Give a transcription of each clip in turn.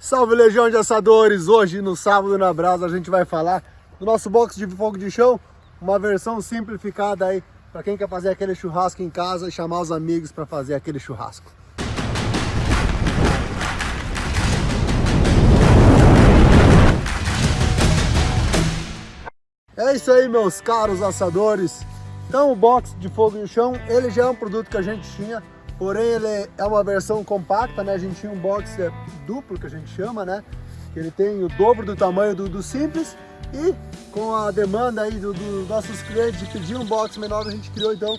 Salve Legião de Assadores! Hoje no Sábado na Brasa a gente vai falar do nosso box de fogo de chão, uma versão simplificada aí para quem quer fazer aquele churrasco em casa e chamar os amigos para fazer aquele churrasco. É isso aí meus caros assadores! Então o box de fogo de chão, ele já é um produto que a gente tinha Porém, ele é uma versão compacta, né? A gente tinha um boxer duplo, que a gente chama, né? Que ele tem o dobro do tamanho do, do simples. E com a demanda aí dos do nossos clientes de pedir um box menor, a gente criou então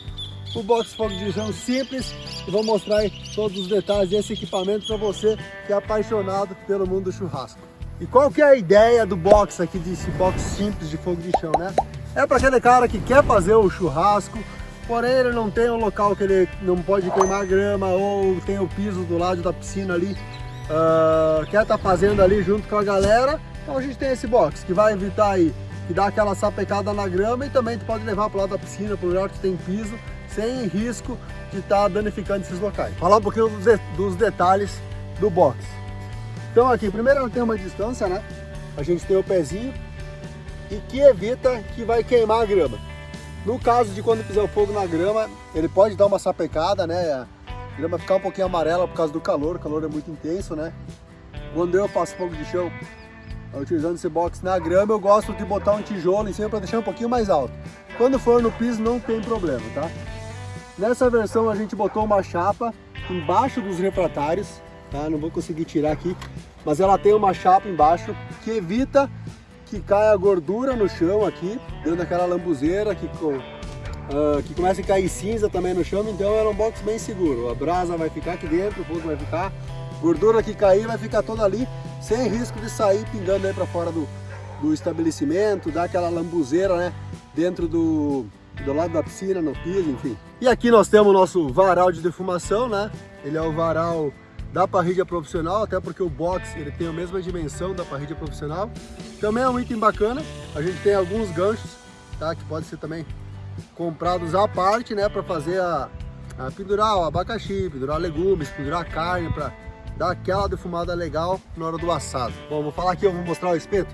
o box fogo de chão simples. E vou mostrar aí todos os detalhes desse equipamento para você que é apaixonado pelo mundo do churrasco. E qual que é a ideia do box aqui, desse box simples de fogo de chão, né? É para aquele cara que quer fazer o churrasco, porém ele não tem um local que ele não pode queimar grama ou tem o piso do lado da piscina ali, uh, quer estar tá fazendo ali junto com a galera, então a gente tem esse box que vai evitar aí, que dá aquela sapecada na grama e também tu pode levar para o lado da piscina, para o lugar que tem piso, sem risco de estar tá danificando esses locais. Falar um pouquinho dos, de, dos detalhes do box. Então aqui, primeiro ela tem uma distância, né? A gente tem o pezinho e que evita que vai queimar a grama. No caso de quando fizer o fogo na grama, ele pode dar uma sapecada, né? A grama ficar um pouquinho amarela por causa do calor, o calor é muito intenso, né? Quando eu faço fogo de chão, utilizando esse box na grama, eu gosto de botar um tijolo em cima para deixar um pouquinho mais alto. Quando for no piso não tem problema, tá? Nessa versão a gente botou uma chapa embaixo dos refratários, tá? Não vou conseguir tirar aqui, mas ela tem uma chapa embaixo que evita que cai a gordura no chão aqui, dentro daquela lambuzeira que, uh, que começa a cair cinza também no chão, então era um box bem seguro. A brasa vai ficar aqui dentro, o fogo vai ficar, gordura que cair vai ficar toda ali, sem risco de sair pingando aí para fora do, do estabelecimento, dar aquela lambuzeira, né, dentro do, do lado da piscina, no piso, enfim. E aqui nós temos o nosso varal de defumação, né, ele é o varal da parrilha profissional, até porque o box ele tem a mesma dimensão da parrilha profissional. Também é um item bacana, a gente tem alguns ganchos, tá? Que pode ser também comprados à parte, né? Para fazer a, a, pendurar o abacaxi, pendurar legumes, pendurar carne, para dar aquela defumada legal na hora do assado. Bom, vou falar aqui, eu vou mostrar o espeto.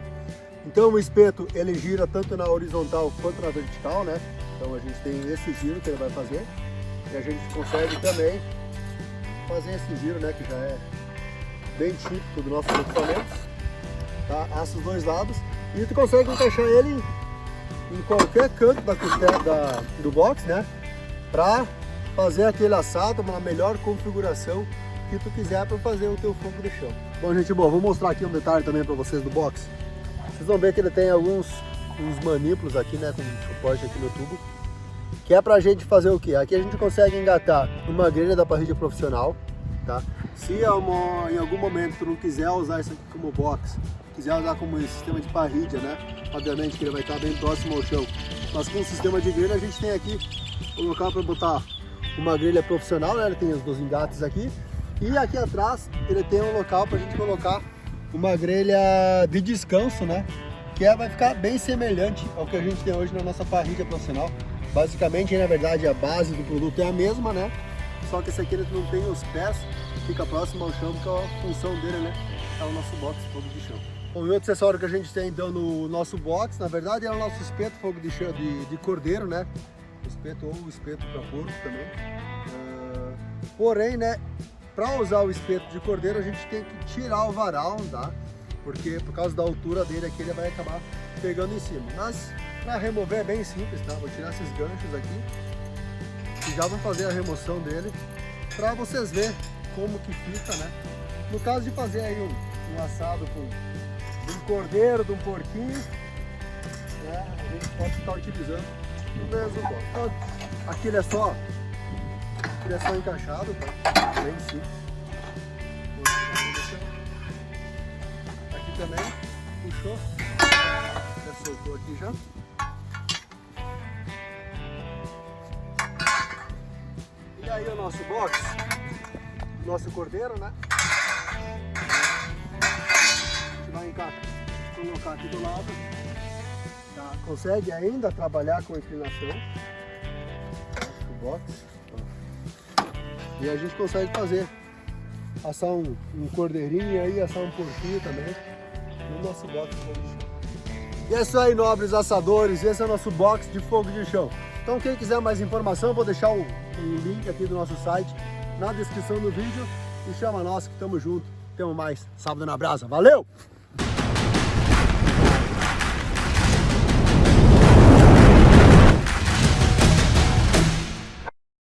Então o espeto ele gira tanto na horizontal quanto na vertical, né? Então a gente tem esse giro que ele vai fazer e a gente consegue também fazer esse giro, né, que já é bem típico do nosso equipamento. Tá? Assa os dois lados e tu consegue encaixar ele em qualquer canto da da, do box, né, para fazer aquele assado, uma melhor configuração que tu quiser para fazer o teu fogo de chão. Bom, gente boa, vou mostrar aqui um detalhe também para vocês do box. Vocês vão ver que ele tem alguns uns manípulos aqui, né, com suporte aqui no tubo que é pra gente fazer o que? Aqui a gente consegue engatar uma grelha da parrilha profissional, tá? Se uma, em algum momento tu não quiser usar isso aqui como box, quiser usar como sistema de parrilha, né? Obviamente que ele vai estar bem próximo ao chão, mas com o sistema de grelha a gente tem aqui o local para botar uma grelha profissional, né? Ele tem os dois engates aqui, e aqui atrás ele tem um local para a gente colocar uma grelha de descanso, né? Que é, vai ficar bem semelhante ao que a gente tem hoje na nossa parrilha profissional. Basicamente, na verdade, a base do produto é a mesma, né? Só que esse aqui ele não tem os pés, fica próximo ao chão, porque a função dele, né? É o nosso box fogo de chão. Bom, o outro acessório que a gente tem então no nosso box, na verdade, é o nosso espeto fogo de, chão, de, de cordeiro, né? Espeto ou espeto para porco também. Uh, porém, né? Para usar o espeto de cordeiro, a gente tem que tirar o varal, tá? Porque por causa da altura dele aqui, ele vai acabar pegando em cima. Mas para remover é bem simples, tá? Vou tirar esses ganchos aqui e já vou fazer a remoção dele para vocês verem como que fica, né? No caso de fazer aí um, um assado com um cordeiro, de um porquinho, né? A gente pode estar utilizando o mesmo então, Aqui ele é só, ele é só encaixado, tá? Bem simples. Também, puxou, já soltou aqui já. aí o nosso box, nosso cordeiro, né? A gente vai colocar aqui do lado. Tá? Consegue ainda trabalhar com inclinação. O box. E a gente consegue fazer assar um, um cordeirinho aí, assar um porquinho também nosso box de fogo de chão. E é isso aí, nobres assadores, esse é o nosso box de fogo de chão. Então quem quiser mais informação, vou deixar o, o link aqui do nosso site na descrição do vídeo e chama nós que estamos juntos. Temos mais sábado na brasa. Valeu!